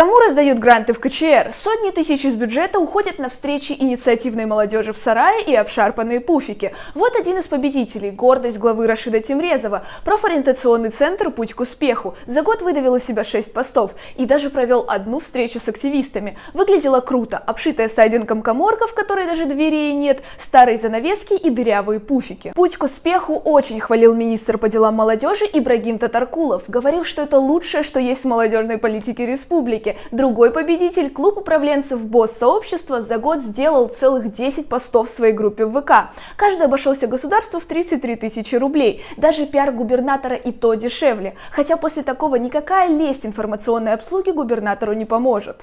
Кому раздают гранты в КЧР? Сотни тысяч из бюджета уходят на встречи инициативной молодежи в сарае и обшарпанные пуфики. Вот один из победителей – гордость главы Рашида Тимрезова. Профориентационный центр «Путь к успеху» за год выдавил из себя 6 постов и даже провел одну встречу с активистами. Выглядело круто, обшитая сайдингом коморка, в которой даже дверей нет, старые занавески и дырявые пуфики. «Путь к успеху» очень хвалил министр по делам молодежи Ибрагим Татаркулов. Говорил, что это лучшее, что есть в молодежной политике республики республики. Другой победитель, клуб управленцев БОСС сообщества, за год сделал целых 10 постов в своей группе в ВК. Каждый обошелся государству в 33 тысячи рублей. Даже пиар губернатора и то дешевле. Хотя после такого никакая лесть информационной обслуги губернатору не поможет.